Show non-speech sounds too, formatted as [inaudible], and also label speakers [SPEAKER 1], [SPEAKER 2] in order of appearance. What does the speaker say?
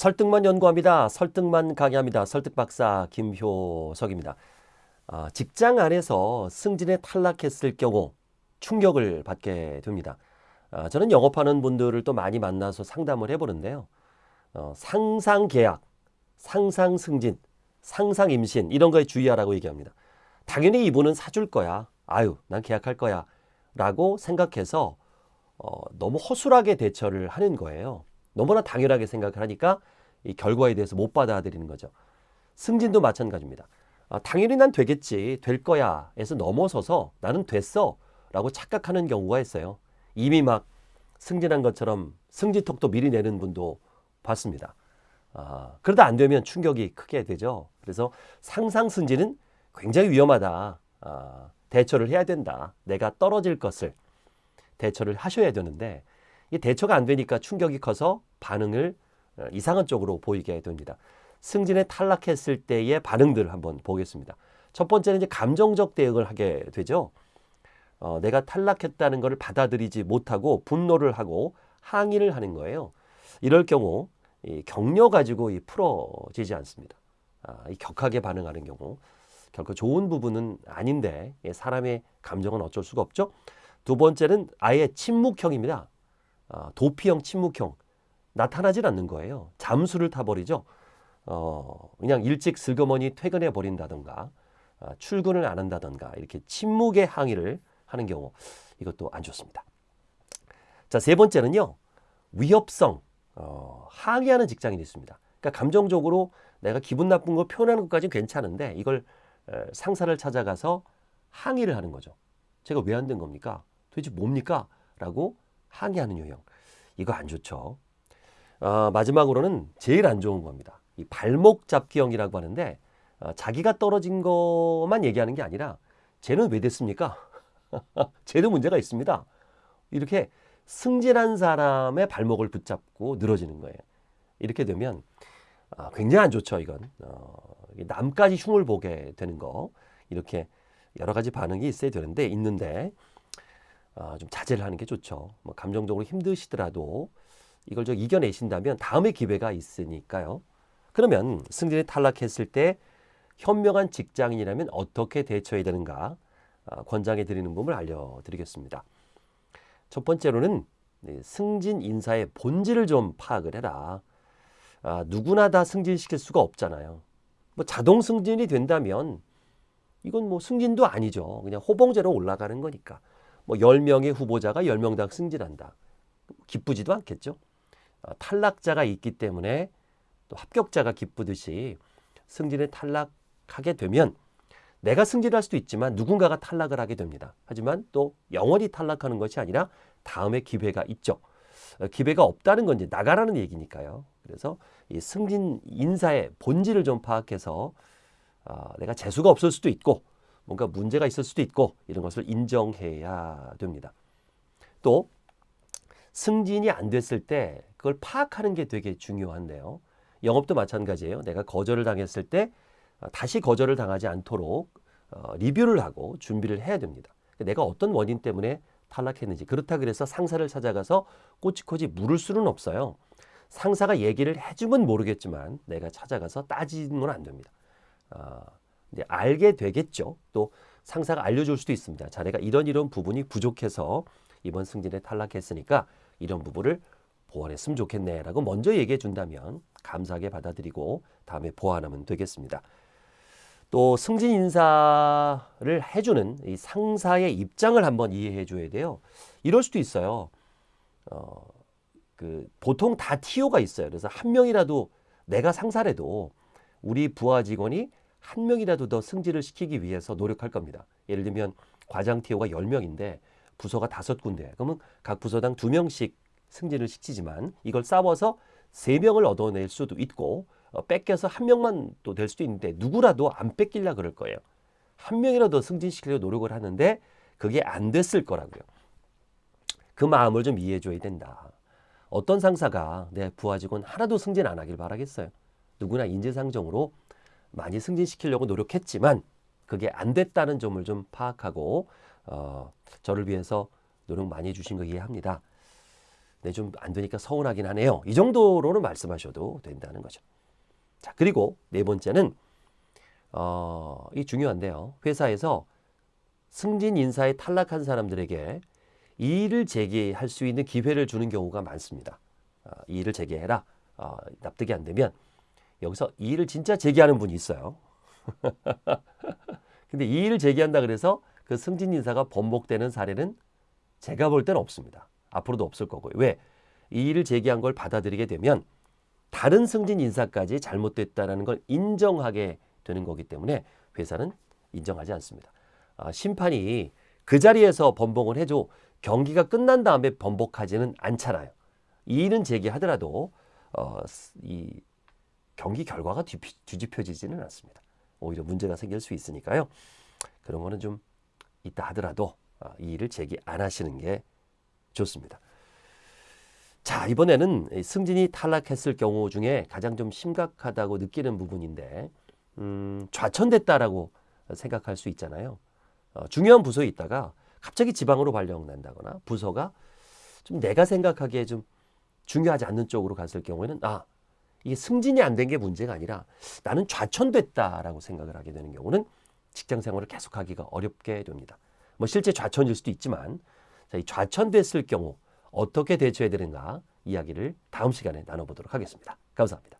[SPEAKER 1] 설득만 연구합니다. 설득만 강의합니다. 설득박사 김효석입니다. 아, 직장 안에서 승진에 탈락했을 경우 충격을 받게 됩니다. 아, 저는 영업하는 분들을 또 많이 만나서 상담을 해보는데요. 어, 상상 계약, 상상 승진, 상상 임신 이런 거에 주의하라고 얘기합니다. 당연히 이분은 사줄 거야. 아유, 난 계약할 거야. 라고 생각해서 어, 너무 허술하게 대처를 하는 거예요. 너무나 당연하게 생각을 하니까 이 결과에 대해서 못 받아들이는 거죠. 승진도 마찬가지입니다. 아, 당연히 난 되겠지, 될 거야 에서 넘어서서 나는 됐어 라고 착각하는 경우가 있어요. 이미 막 승진한 것처럼 승진톡도 미리 내는 분도 봤습니다. 아, 그러다 안 되면 충격이 크게 되죠. 그래서 상상 승진은 굉장히 위험하다. 아, 대처를 해야 된다. 내가 떨어질 것을 대처를 하셔야 되는데 이 대처가 안 되니까 충격이 커서 반응을 어, 이상한 쪽으로 보이게 됩니다. 승진에 탈락했을 때의 반응들을 한번 보겠습니다. 첫 번째는 이제 감정적 대응을 하게 되죠. 어, 내가 탈락했다는 것을 받아들이지 못하고 분노를 하고 항의를 하는 거예요. 이럴 경우 이 격려 가지고 이 풀어지지 않습니다. 아, 이 격하게 반응하는 경우 결코 좋은 부분은 아닌데 예, 사람의 감정은 어쩔 수가 없죠. 두 번째는 아예 침묵형입니다. 아, 도피형 침묵형 나타나질 않는 거예요. 잠수를 타버리죠. 어, 그냥 일찍 슬그머니 퇴근해 버린다던가 아, 출근을 안 한다던가 이렇게 침묵의 항의를 하는 경우 이것도 안 좋습니다. 자, 세 번째는요. 위협성 어, 항의하는 직장인이 있습니다. 그러니까 감정적으로 내가 기분 나쁜 거 표현하는 것까지는 괜찮은데 이걸 에, 상사를 찾아가서 항의를 하는 거죠. 제가 왜 안 된 겁니까? 도대체 뭡니까? 라고 항의하는 유형. 이거 안 좋죠. 어, 마지막으로는 제일 안 좋은 겁니다. 이 발목 잡기형이라고 하는데 어, 자기가 떨어진 것만 얘기하는 게 아니라 쟤는 왜 됐습니까? [laughs] 쟤도 문제가 있습니다. 이렇게 승진한 사람의 발목을 붙잡고 늘어지는 거예요. 이렇게 되면 어, 굉장히 안 좋죠. 이건 어, 남까지 흉을 보게 되는 거 이렇게 여러 가지 반응이 있어야 되는데 있는데 어, 좀 자제를 하는 게 좋죠. 뭐 감정적으로 힘드시더라도 이걸 좀 이겨내신다면 다음에 기회가 있으니까요. 그러면 승진에 탈락했을 때 현명한 직장인이라면 어떻게 대처해야 되는가 어, 권장해 드리는 부분을 알려드리겠습니다. 첫 번째로는 승진 인사의 본질을 좀 파악을 해라. 아, 누구나 다 승진시킬 수가 없잖아요. 뭐 자동 승진이 된다면 이건 뭐 승진도 아니죠. 그냥 호봉제로 올라가는 거니까. 뭐 10명의 후보자가 10명 다 승진한다. 기쁘지도 않겠죠. 어, 탈락자가 있기 때문에 또 합격자가 기쁘듯이 승진에 탈락하게 되면 내가 승진할 수도 있지만 누군가가 탈락을 하게 됩니다. 하지만 또 영원히 탈락하는 것이 아니라 다음에 기회가 있죠. 어, 기회가 없다는 건 이제 나가라는 얘기니까요. 그래서 이 승진 인사의 본질을 좀 파악해서 어, 내가 재수가 없을 수도 있고 뭔가 문제가 있을 수도 있고 이런 것을 인정해야 됩니다. 또 승진이 안 됐을 때 그걸 파악하는 게 되게 중요한데요. 영업도 마찬가지예요. 내가 거절을 당했을 때 어, 다시 거절을 당하지 않도록 어, 리뷰를 하고 준비를 해야 됩니다. 내가 어떤 원인 때문에 탈락했는지 그렇다 그래서 상사를 찾아가서 꼬치꼬치 물을 수는 없어요. 상사가 얘기를 해주면 모르겠지만 내가 찾아가서 따지는 건안 됩니다. 어, 이제 알게 되겠죠. 또 상사가 알려줄 수도 있습니다. 자네가 이런 이런 부분이 부족해서 이번 승진에 탈락했으니까 이런 부분을 보완했으면 좋겠네 라고 먼저 얘기해 준다면 감사하게 받아들이고 다음에 보완하면 되겠습니다. 또 승진 인사를 해주는 이 상사의 입장을 한번 이해해 줘야 돼요. 이럴 수도 있어요. 어, 그 보통 다 TO가 있어요. 그래서 한 명이라도 내가 상사래도 우리 부하 직원이 한 명이라도 더 승진을 시키기 위해서 노력할 겁니다. 예를 들면 과장 TO가 10명인데 부서가 다섯 군데. 그러면 각 부서당 두 명씩 승진을 시키지만 이걸 싸워서 세 명을 얻어낼 수도 있고 어, 뺏겨서 한 명만 또 될 수도 있는데 누구라도 안 뺏길라 그럴 거예요. 한 명이라도 승진시키려고 노력을 하는데 그게 안 됐을 거라고요. 그 마음을 좀 이해해 줘야 된다. 어떤 상사가 내 부하 직원 하나도 승진 안 하길 바라겠어요. 누구나 인재상정으로 많이 승진시키려고 노력했지만 그게 안 됐다는 점을 좀 파악하고 어, 저를 위해서 노력 많이 해주신 거 이해합니다. 네, 좀 안 되니까 서운하긴 하네요. 이 정도로는 말씀하셔도 된다는 거죠. 자, 그리고 네 번째는 어, 이 중요한데요. 회사에서 승진 인사에 탈락한 사람들에게 이의를 제기할 수 있는 기회를 주는 경우가 많습니다. 어, 이의를 제기해라. 어, 납득이 안 되면 여기서 이의를 진짜 제기하는 분이 있어요. [laughs] 근데 이의를 제기한다 그래서 그 승진 인사가 번복되는 사례는 제가 볼 때는 없습니다. 앞으로도 없을 거고요. 왜? 이의를 제기한 걸 받아들이게 되면 다른 승진 인사까지 잘못됐다라는 걸 인정하게 되는 거기 때문에 회사는 인정하지 않습니다. 아, 심판이 그 자리에서 번복을 해줘 경기가 끝난 다음에 번복하지는 않잖아요. 이의는 제기하더라도 어, 이 경기 결과가 뒤, 뒤집혀지지는 않습니다. 오히려 문제가 생길 수 있으니까요. 그런 거는 좀 있다 하더라도 아, 이의를 제기 안 하시는 게 좋습니다. 자, 이번에는 이 승진이 탈락했을 경우 중에 가장 좀 심각하다고 느끼는 부분인데, 음, 좌천됐다라고 생각할 수 있잖아요. 어, 중요한 부서에 있다가 갑자기 지방으로 발령난다거나 부서가 좀 내가 생각하기에 좀 중요하지 않는 쪽으로 갔을 경우에는 아, 이게 승진이 안 된 게 문제가 아니라 나는 좌천됐다라고 생각을 하게 되는 경우는 직장 생활을 계속하기가 어렵게 됩니다. 뭐 실제 좌천일 수도 있지만 자, 이 좌천됐을 경우 어떻게 대처해야 되는가 이야기를 다음 시간에 나눠보도록 하겠습니다. 감사합니다.